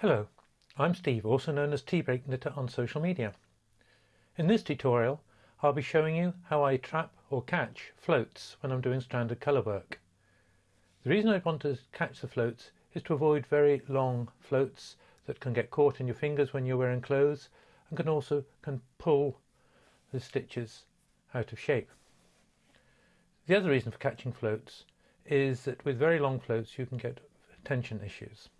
Hello, I'm Steve, also known as T-Break Knitter on social media. In this tutorial, I'll be showing you how I trap or catch floats when I'm doing stranded colour work. The reason I want to catch the floats is to avoid very long floats that can get caught in your fingers when you're wearing clothes and can also can pull the stitches out of shape. The other reason for catching floats is that with very long floats you can get tension issues.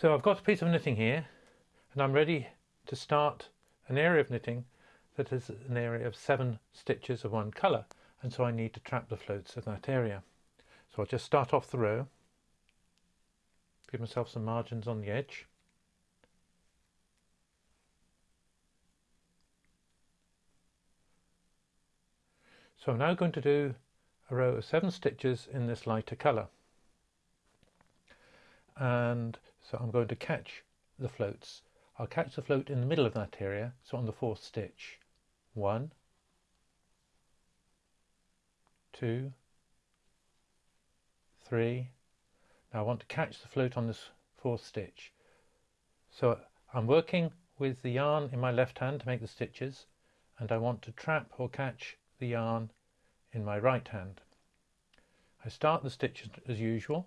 So I've got a piece of knitting here and I'm ready to start an area of knitting that is an area of seven stitches of one colour and so I need to trap the floats of that area. So I'll just start off the row, give myself some margins on the edge. So I'm now going to do a row of seven stitches in this lighter colour and so I'm going to catch the floats. I'll catch the float in the middle of that area, so on the fourth stitch. One, two, three. Now I want to catch the float on this fourth stitch. So I'm working with the yarn in my left hand to make the stitches and I want to trap or catch the yarn in my right hand. I start the stitches as usual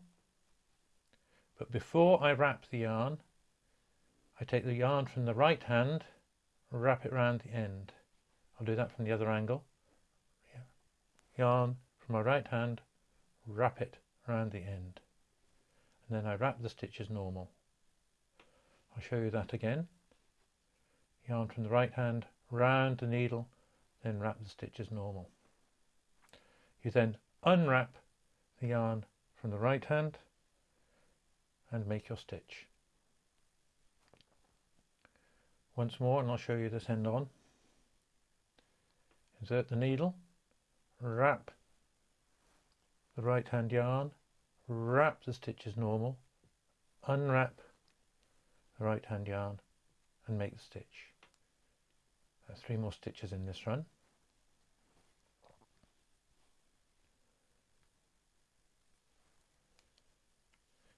but before I wrap the yarn, I take the yarn from the right hand, wrap it round the end. I'll do that from the other angle. Yarn from my right hand, wrap it round the end. And then I wrap the stitch as normal. I'll show you that again. Yarn from the right hand, round the needle, then wrap the stitch as normal. You then unwrap the yarn from the right hand, and make your stitch. Once more and I'll show you this end on. Insert the needle, wrap the right hand yarn, wrap the stitch as normal, unwrap the right hand yarn and make the stitch. Three more stitches in this run.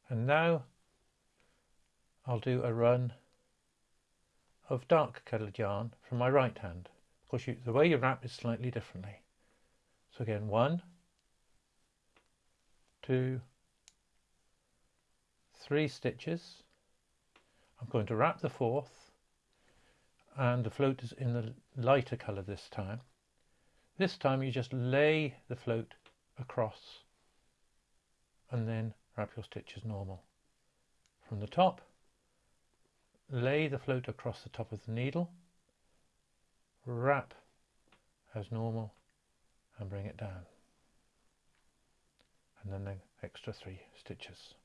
And now I'll do a run of dark coloured yarn from my right hand. Of course, you, the way you wrap is slightly differently. So again, one, two, three stitches. I'm going to wrap the fourth and the float is in the lighter colour this time. This time you just lay the float across and then wrap your stitch as normal. From the top, lay the float across the top of the needle, wrap as normal and bring it down. And then the extra three stitches.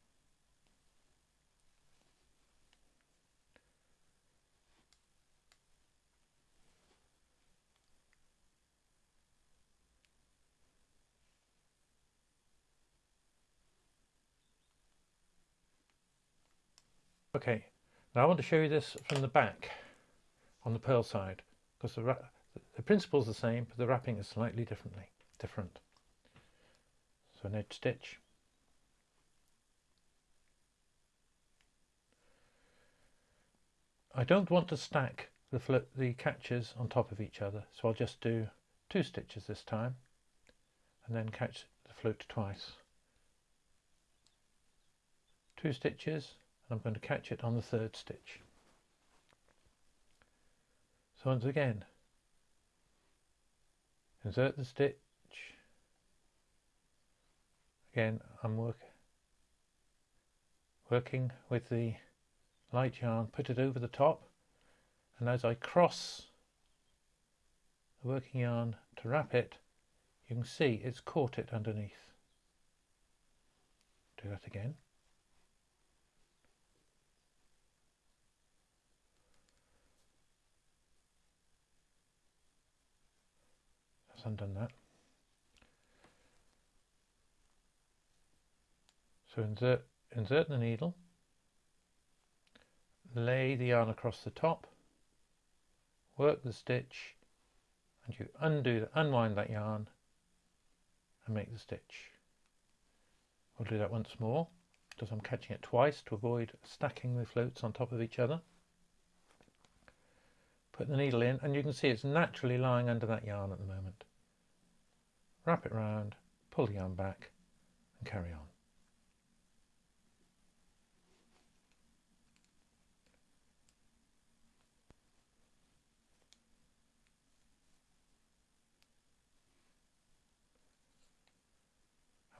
Okay, now I want to show you this from the back on the purl side because the, the principle is the same but the wrapping is slightly differently different. So an edge stitch. I don't want to stack the, the catches on top of each other so I'll just do two stitches this time and then catch the float twice. Two stitches and I'm going to catch it on the third stitch. So once again, insert the stitch. Again, I'm work, working with the light yarn, put it over the top, and as I cross the working yarn to wrap it, you can see it's caught it underneath. Do that again. Undone that. So insert, insert the needle, lay the yarn across the top, work the stitch, and you undo, unwind that yarn and make the stitch. We'll do that once more. because I'm catching it twice to avoid stacking the floats on top of each other. Put the needle in and you can see it's naturally lying under that yarn at the moment. Wrap it round, pull the yarn back and carry on.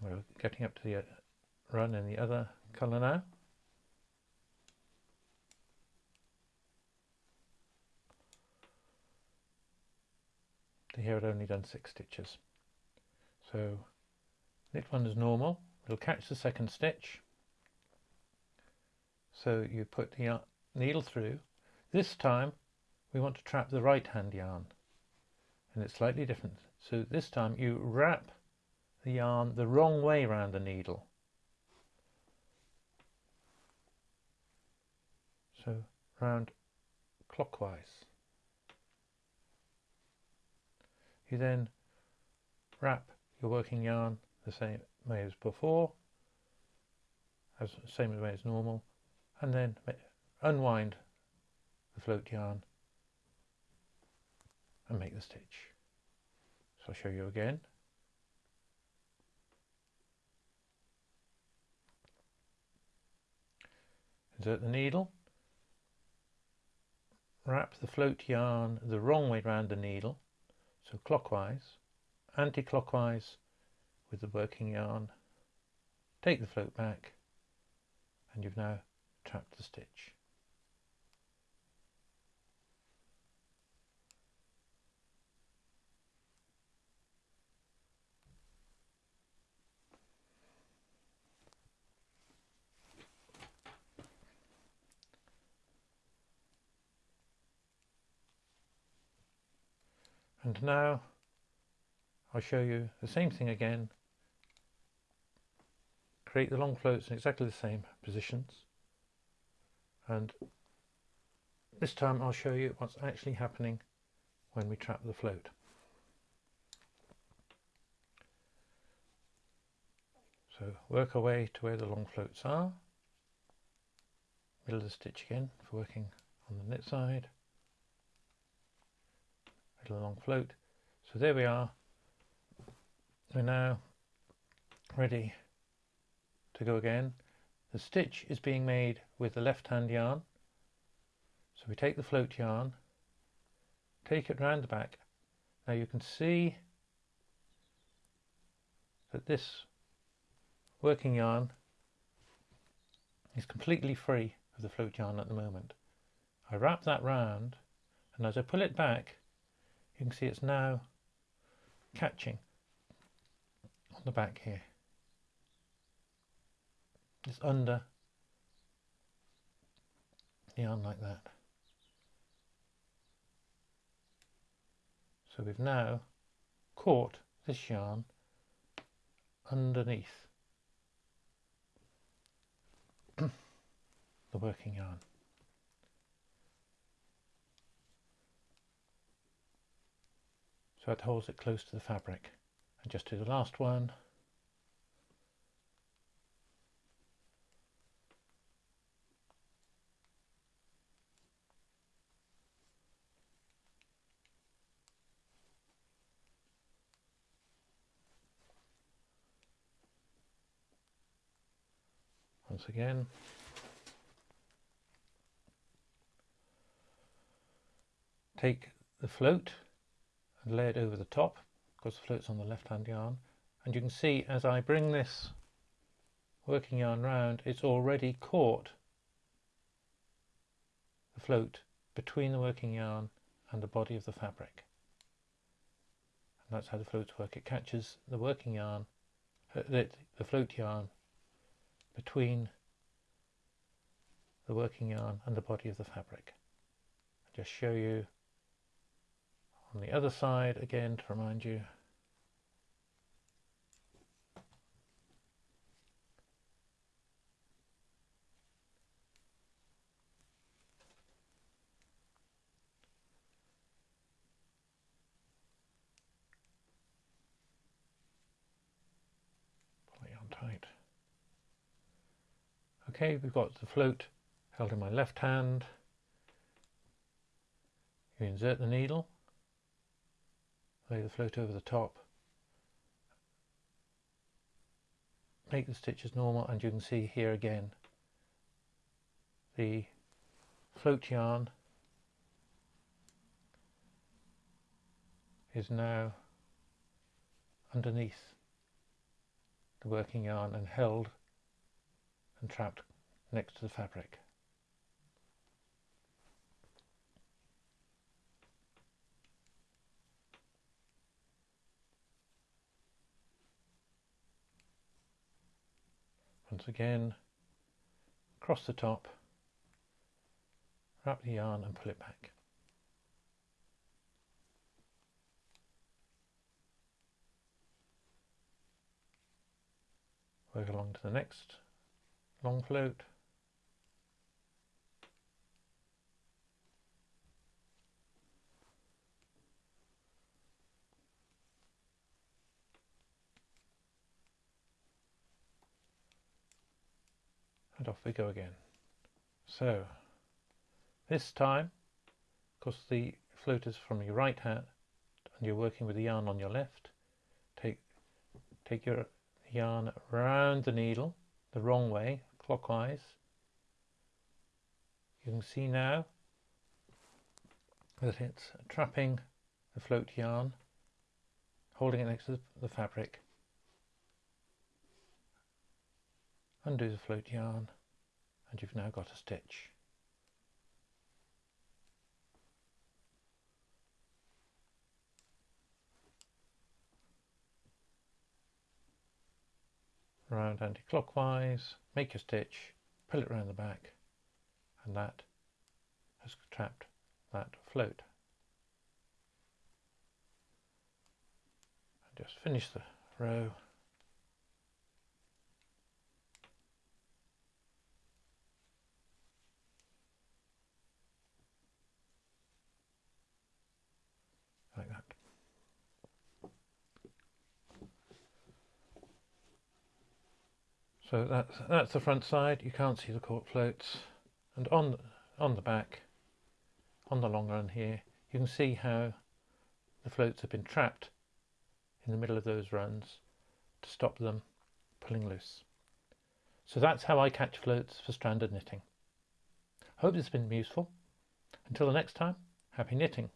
we're getting up to the uh, run in the other colour now. Here I'd only done six stitches. So knit one is normal, it'll catch the second stitch. So you put the needle through. This time we want to trap the right hand yarn and it's slightly different. So this time you wrap the yarn the wrong way around the needle. So round clockwise. You then wrap your working yarn the same way as before, as same way as normal, and then unwind the float yarn and make the stitch. So I'll show you again. insert the needle, wrap the float yarn the wrong way around the needle, so clockwise, anti-clockwise with the working yarn, take the float back and you've now trapped the stitch. And now I'll show you the same thing again. Create the long floats in exactly the same positions. And this time I'll show you what's actually happening when we trap the float. So work our way to where the long floats are. Middle of the stitch again for working on the knit side little long float. So there we are. We're now ready to go again. The stitch is being made with the left hand yarn. So we take the float yarn, take it round the back. Now you can see that this working yarn is completely free of the float yarn at the moment. I wrap that round and as I pull it back you can see it's now catching on the back here. It's under the yarn like that. So we've now caught this yarn underneath the working yarn. so it holds it close to the fabric and just do the last one. Once again. Take the float and lay it over the top because the float's on the left hand yarn. And you can see as I bring this working yarn round it's already caught the float between the working yarn and the body of the fabric. And that's how the floats work. It catches the working yarn uh, the, the float yarn between the working yarn and the body of the fabric. I'll just show you on the other side again to remind you. Okay, we've got the float held in my left hand. You insert the needle, lay the float over the top, make the stitches normal and you can see here again the float yarn is now underneath the working yarn and held and trapped next to the fabric. Once again, across the top, wrap the yarn and pull it back. Work along to the next long float. Off we go again. So this time, of course the float is from your right hand and you're working with the yarn on your left, take take your yarn around the needle the wrong way, clockwise. You can see now that it's trapping the float yarn, holding it next to the fabric undo the float yarn and you've now got a stitch. Round anti-clockwise, make your stitch, pull it around the back and that has trapped that float. And just finish the row like that. So that's that's the front side. You can't see the cork floats, and on on the back, on the long run here, you can see how the floats have been trapped in the middle of those runs to stop them pulling loose. So that's how I catch floats for stranded knitting. Hope this has been useful. Until the next time, happy knitting.